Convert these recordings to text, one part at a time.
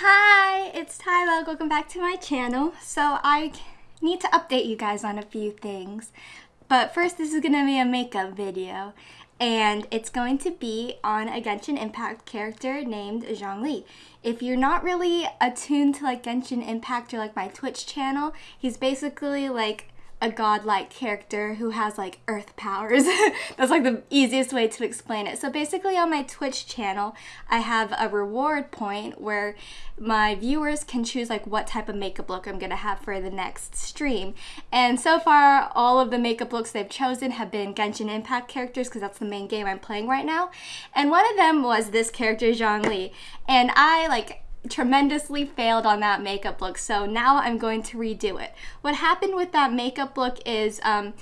Hi, it's Tyler. Welcome back to my channel. So I need to update you guys on a few things. But first, this is going to be a makeup video. And it's going to be on a Genshin Impact character named Zhongli. If you're not really attuned to like Genshin Impact or like my Twitch channel, he's basically like a godlike character who has like earth powers. That's like the easiest way to explain it. So basically on my Twitch channel, I have a reward point where my viewers can choose like what type of makeup look I'm gonna have for the next stream. And so far, all of the makeup looks they've chosen have been Genshin Impact characters because that's the main game I'm playing right now. And one of them was this character, Zhongli. And I like tremendously failed on that makeup look, so now I'm going to redo it. What happened with that makeup look is um,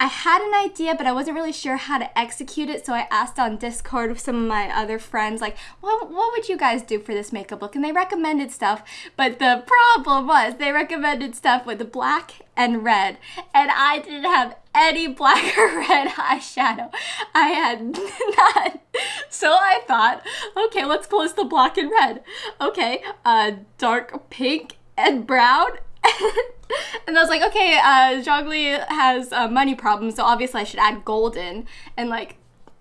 I had an idea, but I wasn't really sure how to execute it, so I asked on Discord with some of my other friends, like, what, what would you guys do for this makeup look? And they recommended stuff, but the problem was they recommended stuff with black and red, and I didn't have any black or red eyeshadow. I had none. So I thought, okay, let's close the black and red. Okay, uh, dark pink and brown and I was like, okay, uh, Zhongli has uh, money problems, so obviously I should add golden. And like,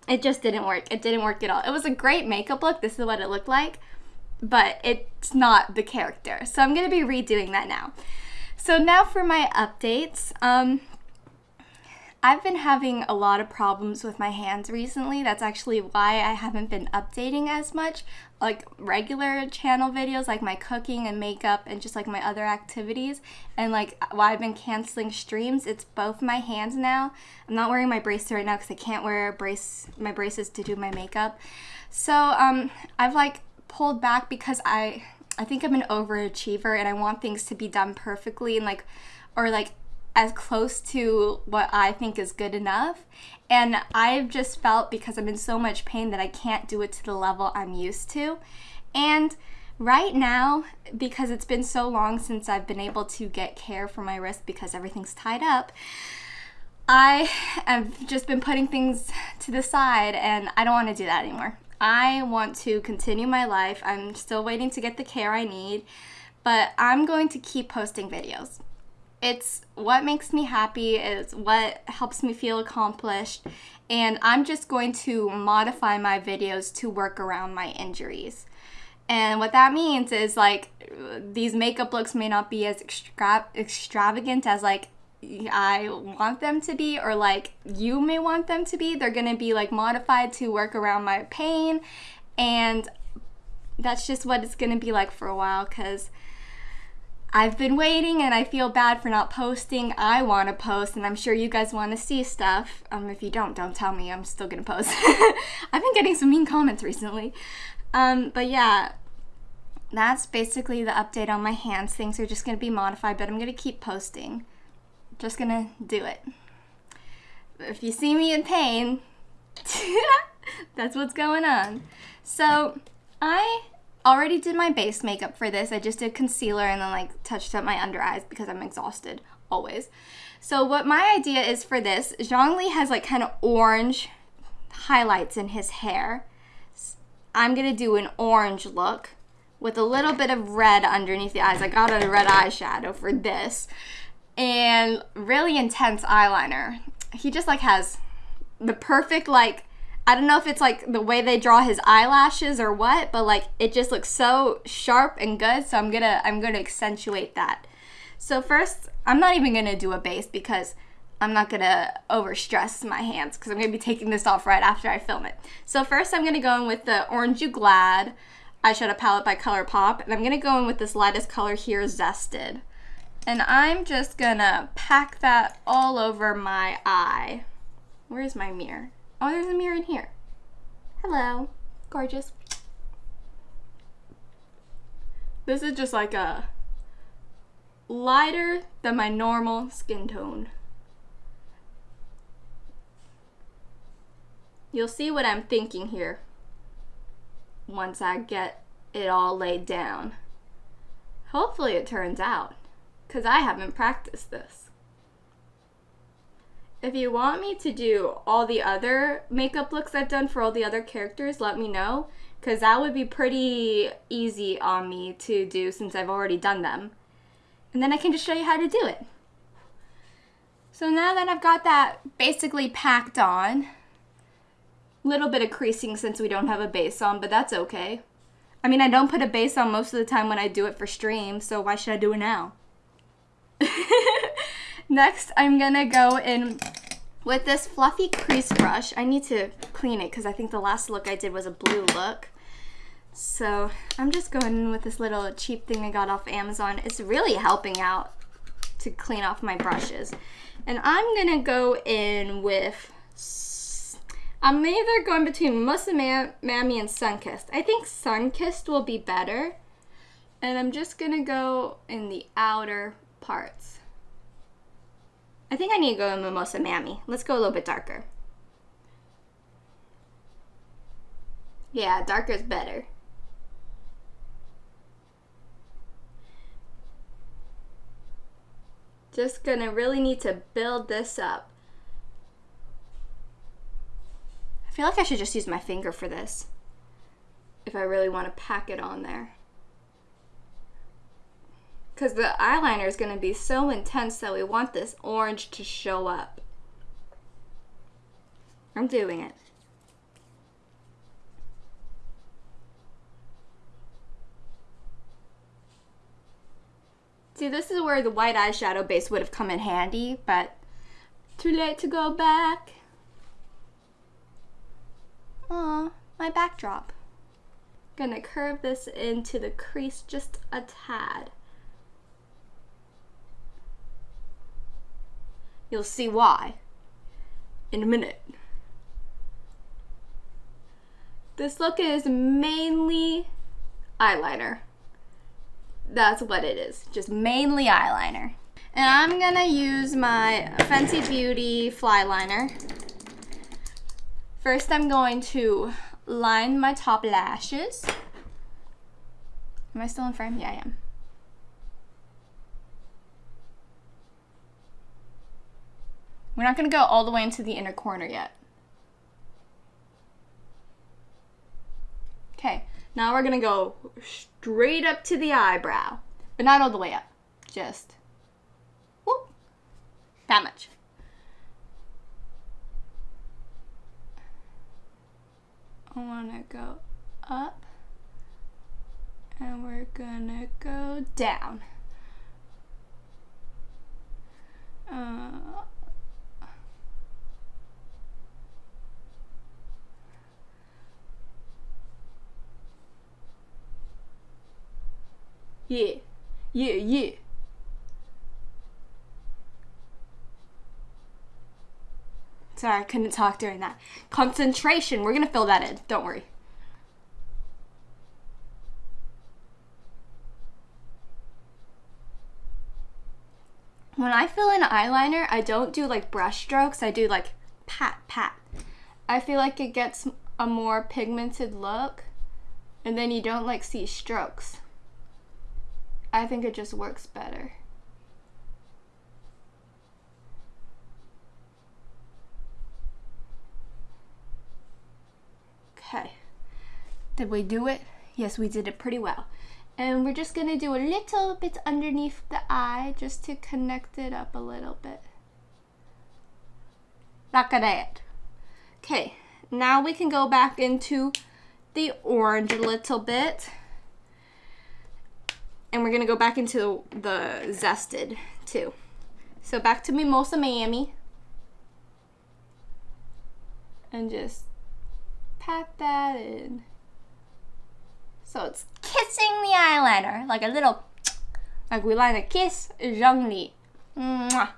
it just didn't work. It didn't work at all. It was a great makeup look. This is what it looked like, but it's not the character. So I'm gonna be redoing that now. So now for my updates. Um, I've been having a lot of problems with my hands recently. That's actually why I haven't been updating as much. Like regular channel videos, like my cooking and makeup and just like my other activities. And like why I've been canceling streams, it's both my hands now. I'm not wearing my bracelet right now because I can't wear brace my braces to do my makeup. So um, I've like pulled back because I I think I'm an overachiever and I want things to be done perfectly and like or like as close to what I think is good enough. And I've just felt because I'm in so much pain that I can't do it to the level I'm used to. And right now, because it's been so long since I've been able to get care for my wrist because everything's tied up, I have just been putting things to the side and I don't want to do that anymore. I want to continue my life. I'm still waiting to get the care I need, but I'm going to keep posting videos it's what makes me happy it's what helps me feel accomplished and i'm just going to modify my videos to work around my injuries and what that means is like these makeup looks may not be as extra- extravagant as like I want them to be or like you may want them to be. They're going to be like modified to work around my pain and that's just what it's going to be like for a while cuz I've been waiting and I feel bad for not posting. I want to post and I'm sure you guys want to see stuff. Um, if you don't, don't tell me. I'm still going to post. I've been getting some mean comments recently. Um, but yeah, that's basically the update on my hands. Things are just going to be modified, but I'm going to keep posting. Just going to do it. If you see me in pain, that's what's going on. So, I already did my base makeup for this. I just did concealer and then like touched up my under eyes because I'm exhausted always. So what my idea is for this, Zhongli has like kind of orange highlights in his hair. I'm gonna do an orange look with a little bit of red underneath the eyes. I got a red eyeshadow for this and really intense eyeliner. He just like has the perfect like I don't know if it's like the way they draw his eyelashes or what, but like it just looks so sharp and good. So I'm gonna I'm gonna accentuate that. So first, I'm not even gonna do a base because I'm not gonna overstress my hands because I'm gonna be taking this off right after I film it. So first I'm gonna go in with the Orange You Glad eyeshadow palette by ColourPop and I'm gonna go in with this lightest color here, Zested. And I'm just gonna pack that all over my eye. Where's my mirror? Oh, there's a mirror in here. Hello. Gorgeous. This is just like a lighter than my normal skin tone. You'll see what I'm thinking here once I get it all laid down. Hopefully it turns out, because I haven't practiced this. If you want me to do all the other makeup looks I've done for all the other characters, let me know. because that would be pretty easy on me to do since I've already done them. And then I can just show you how to do it. So now that I've got that basically packed on, little bit of creasing since we don't have a base on, but that's okay. I mean, I don't put a base on most of the time when I do it for stream, so why should I do it now? Next, I'm gonna go in with this fluffy crease brush. I need to clean it because I think the last look I did was a blue look. So I'm just going in with this little cheap thing I got off Amazon. It's really helping out to clean off my brushes. And I'm gonna go in with, I'm either going between Melissa Mammy and Sunkissed. I think Sunkissed will be better. And I'm just gonna go in the outer parts. I think I need to go in Mimosa Mammy. Let's go a little bit darker. Yeah, darker is better. Just gonna really need to build this up. I feel like I should just use my finger for this if I really want to pack it on there. Because the eyeliner is going to be so intense that we want this orange to show up. I'm doing it. See, this is where the white eyeshadow base would have come in handy, but too late to go back. Aw, my backdrop. Gonna curve this into the crease just a tad. You'll see why in a minute. This look is mainly eyeliner that's what it is. Just mainly eyeliner. And I'm gonna use my Fenty Beauty fly liner. First I'm going to line my top lashes. Am I still in frame? Yeah, I am. We're not gonna go all the way into the inner corner yet. Okay, now we're gonna go straight up to the eyebrow, but not all the way up, just whoop, that much. I wanna go up and we're gonna go down. Uh, Yeah. Yeah, yeah. Sorry, I couldn't talk during that. Concentration. We're going to fill that in. Don't worry. When I fill in eyeliner, I don't do like brush strokes. I do like pat, pat. I feel like it gets a more pigmented look. And then you don't like see strokes. I think it just works better. Okay. Did we do it? Yes, we did it pretty well. And we're just gonna do a little bit underneath the eye just to connect it up a little bit. Like that. Okay, now we can go back into the orange a little bit. And we're to go back into the zested too. So back to Mimosa Miami. And just pat that in. So it's kissing the eyeliner, like a little, like we line a kiss, Zhongli. Mwah.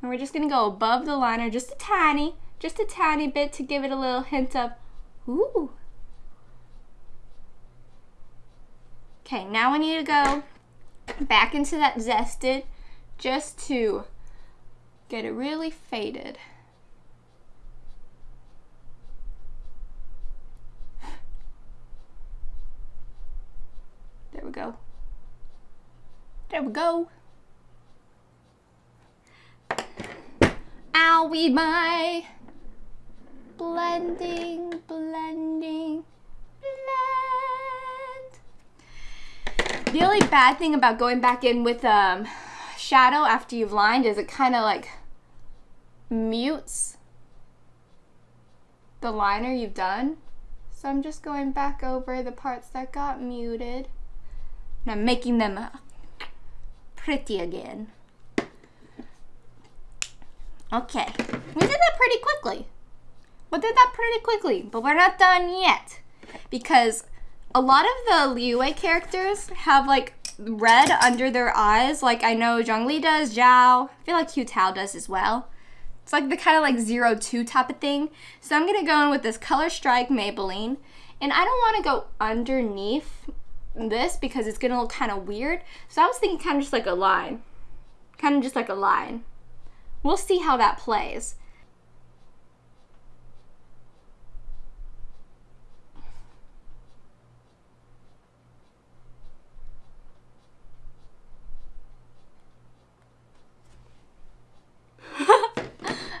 And we're just gonna go above the liner just a tiny, just a tiny bit to give it a little hint of, ooh, Okay, now I need to go back into that zested just to get it really faded. There we go. There we go. Owie my blending, blending, blending. The only bad thing about going back in with um, shadow after you've lined is it kind of like mutes the liner you've done. So I'm just going back over the parts that got muted. And I'm making them pretty again. Okay, we did that pretty quickly. We did that pretty quickly, but we're not done yet. Because a lot of the Liyue characters have like red under their eyes. Like I know Zhongli does, Xiao. I feel like Hu Tao does as well. It's like the kind of like zero two type of thing. So I'm gonna go in with this Color Strike Maybelline. And I don't wanna go underneath this because it's gonna look kind of weird. So I was thinking kind of just like a line. Kind of just like a line. We'll see how that plays.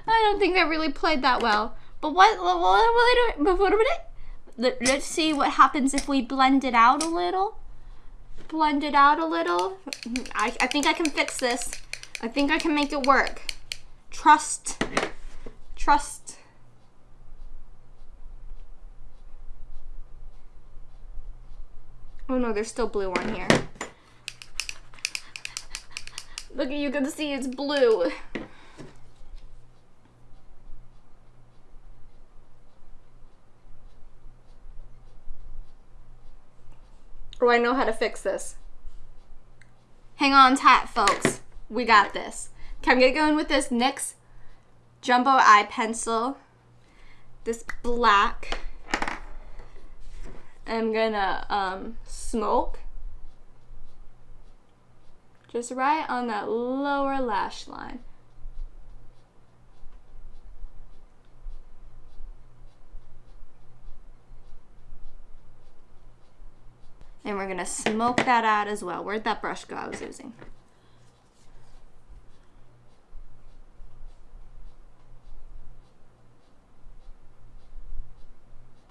I don't think that really played that well. But what, what, let's see what happens if we blend it out a little. Blend it out a little. I, I think I can fix this. I think I can make it work. Trust. Trust. Oh no, there's still blue on here. Look, you can see it's blue. Oh, I know how to fix this. Hang on tight, folks. We got this. Okay, I'm gonna go in with this NYX Jumbo Eye Pencil. This black. I'm gonna um, smoke. Just right on that lower lash line. And we're gonna smoke that out as well. Where'd that brush go I was using?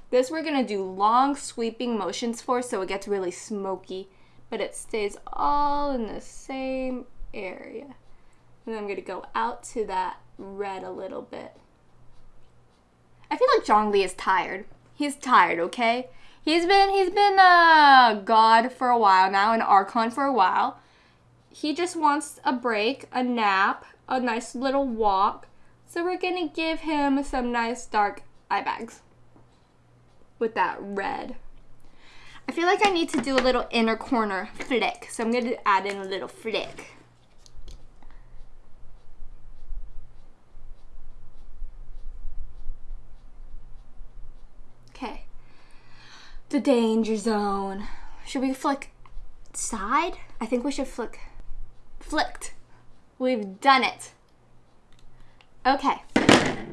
This we're gonna do long sweeping motions for so it gets really smoky, but it stays all in the same area. And I'm gonna go out to that red a little bit. I feel like Zhongli is tired. He's tired, okay? He's been he's been a god for a while now, an archon for a while. He just wants a break, a nap, a nice little walk. So we're gonna give him some nice dark eye bags with that red. I feel like I need to do a little inner corner flick, so I'm to add in a little flick. Okay. The danger zone. Should we flick side? I think we should flick. Flicked. We've done it. Okay.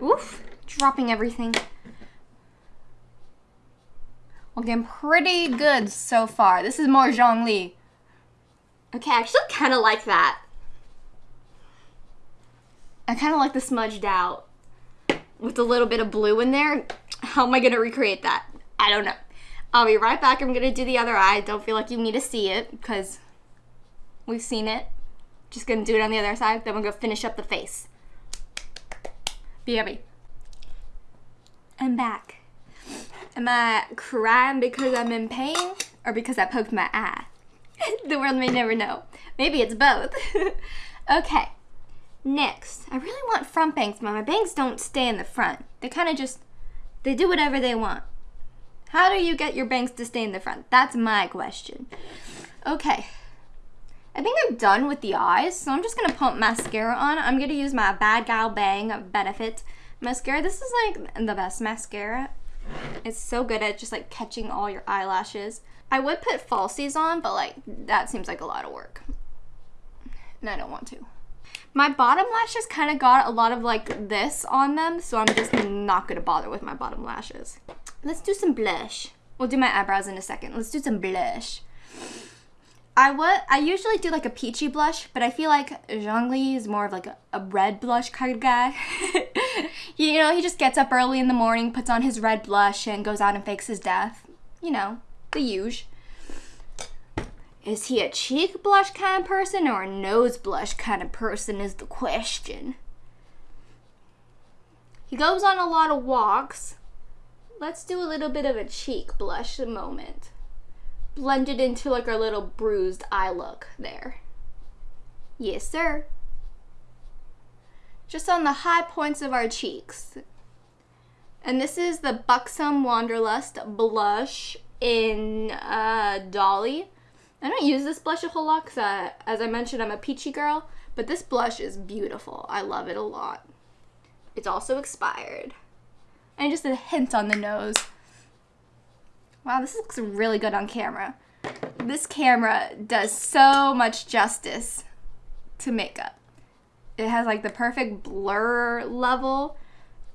Oof. Dropping everything. Looking pretty good so far. This is more Zhongli. Okay, I actually kind of like that. I kind of like the smudged out with a little bit of blue in there. How am I going to recreate that? I don't know. I'll be right back. I'm going to do the other eye. Don't feel like you need to see it because we've seen it. Just going to do it on the other side. Then we're going to finish up the face. BRB. I'm back. Am I crying because I'm in pain or because I poked my eye? the world may never know. Maybe it's both. okay, next. I really want front bangs, but my bangs don't stay in the front. They kind of just, they do whatever they want. How do you get your bangs to stay in the front? That's my question. Okay. I think I'm done with the eyes, so I'm just going to pump mascara on. I'm going to use my Bad Gal Bang Benefit mascara. This is like the best mascara it's so good at just like catching all your eyelashes. I would put falsies on, but like that seems like a lot of work. And I don't want to. My bottom lashes kind of got a lot of like this on them, so I'm just not gonna bother with my bottom lashes. Let's do some blush. We'll do my eyebrows in a second. Let's do some blush. I would I usually do like a peachy blush, but I feel like Zhongli is more of like a, a red blush kind of guy. you know, he just gets up early in the morning, puts on his red blush, and goes out and fakes his death. You know, the huge. Is he a cheek blush kind of person or a nose blush kind of person is the question. He goes on a lot of walks. Let's do a little bit of a cheek blush a moment. Blend it into like our little bruised eye look there. Yes, sir. Just on the high points of our cheeks. And this is the Buxom Wanderlust blush in uh, Dolly. I don't use this blush a whole lot because, uh, as I mentioned, I'm a peachy girl. But this blush is beautiful. I love it a lot. It's also expired. And just a hint on the nose. Wow, this looks really good on camera. This camera does so much justice to makeup. It has like the perfect blur level,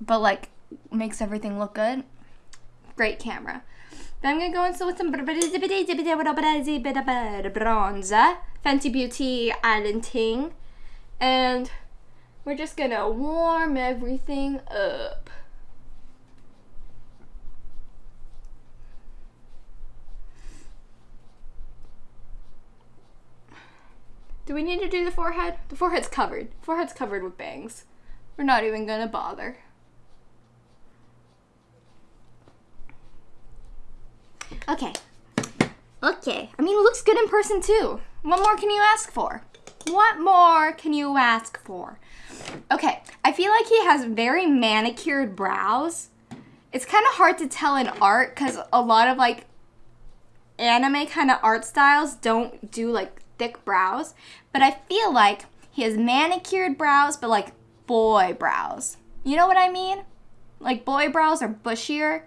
but like makes everything look good. Great camera. Then I'm gonna go in with some bronzer, Fenty Beauty Island Ting, and we're just gonna warm everything up. Do we need to do the forehead? The forehead's covered. Forehead's covered with bangs. We're not even gonna bother. Okay. Okay. I mean, it looks good in person too. What more can you ask for? What more can you ask for? Okay, I feel like he has very manicured brows. It's kind of hard to tell in art because a lot of like anime kind of art styles don't do like thick brows, but I feel like he has manicured brows, but like boy brows. You know what I mean? Like boy brows are bushier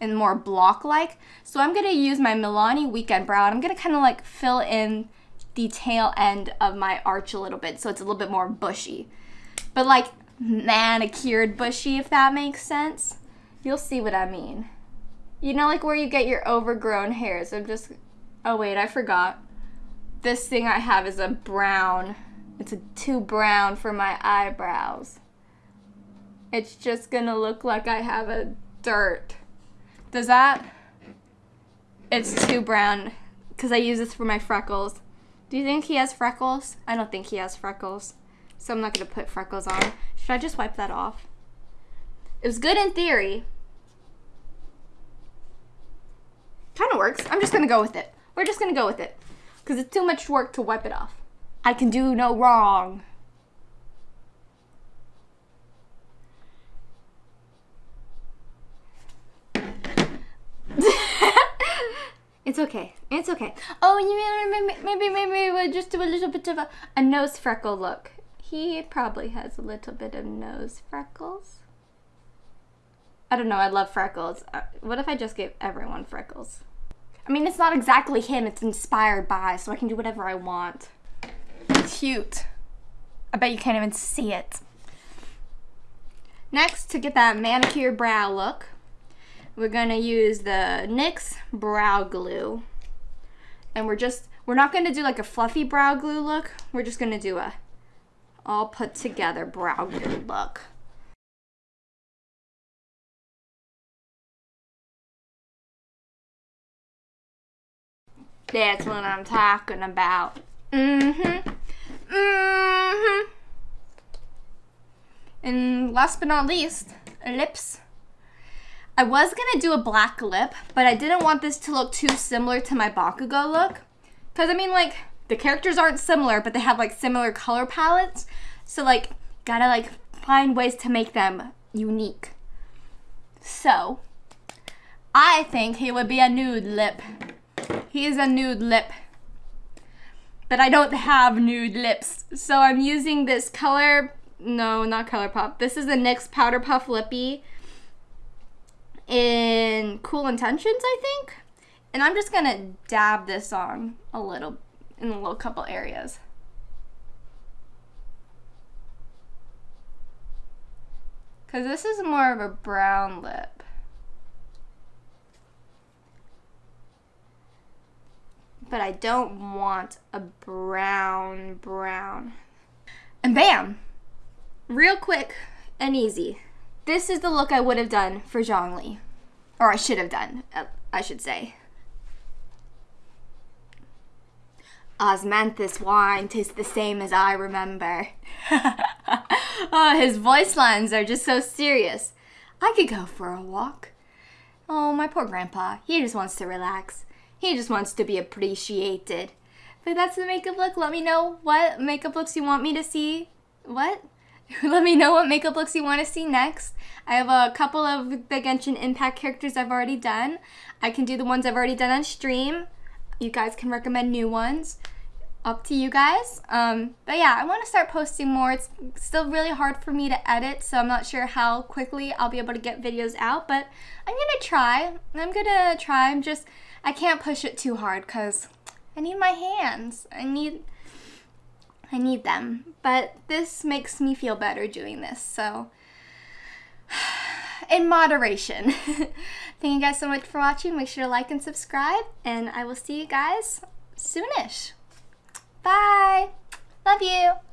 and more block-like. So I'm gonna use my Milani Weekend Brow and I'm gonna kind of like fill in the tail end of my arch a little bit so it's a little bit more bushy. But like manicured bushy, if that makes sense. You'll see what I mean. You know like where you get your overgrown hairs. I'm just, oh wait, I forgot this thing I have is a brown. It's a too brown for my eyebrows. It's just gonna look like I have a dirt. Does that? It's too brown because I use this for my freckles. Do you think he has freckles? I don't think he has freckles. So I'm not gonna put freckles on. Should I just wipe that off? It was good in theory. Kind of works. I'm just gonna go with it. We're just gonna go with it because it's too much work to wipe it off. I can do no wrong. it's okay. It's okay. Oh, you maybe maybe maybe we'll just do a little bit of a, a nose freckle look. He probably has a little bit of nose freckles. I don't know. I love freckles. Uh, what if I just gave everyone freckles? I mean, it's not exactly him, it's inspired by, so I can do whatever I want. Cute. I bet you can't even see it. Next, to get that manicure brow look, we're gonna use the NYX Brow Glue. And we're just, we're not gonna do like a fluffy brow glue look, we're just gonna do a all put together brow glue look. That's what I'm talking about. Mm-hmm. Mm-hmm. And last but not least, lips. I was gonna do a black lip, but I didn't want this to look too similar to my Bakugo look. Cause I mean like, the characters aren't similar, but they have like similar color palettes. So like, gotta like find ways to make them unique. So, I think he would be a nude lip. He is a nude lip. But I don't have nude lips. So I'm using this color, no, not ColourPop. This is the NYX Powder Puff Lippy in Cool Intentions, I think. And I'm just gonna dab this on a little, in a little couple areas. Because this is more of a brown lip. But I don't want a brown brown. And bam! Real quick and easy. This is the look I would have done for Zhongli. Or I should have done, uh, I should say. Osmanthus wine tastes the same as I remember. oh, his voice lines are just so serious. I could go for a walk. Oh, my poor grandpa. He just wants to relax. He just wants to be appreciated. But that's the makeup look. Let me know what makeup looks you want me to see. What? Let me know what makeup looks you want to see next. I have a couple of the Genshin Impact characters I've already done. I can do the ones I've already done on stream. You guys can recommend new ones. Up to you guys. Um, but yeah, I want to start posting more. It's still really hard for me to edit, so I'm not sure how quickly I'll be able to get videos out, but I'm going to try. I'm going to try. I'm just, I can't push it too hard because I need my hands. I need I need them. But this makes me feel better doing this. So in moderation. Thank you guys so much for watching. Make sure to like and subscribe and I will see you guys soonish. Bye. Love you.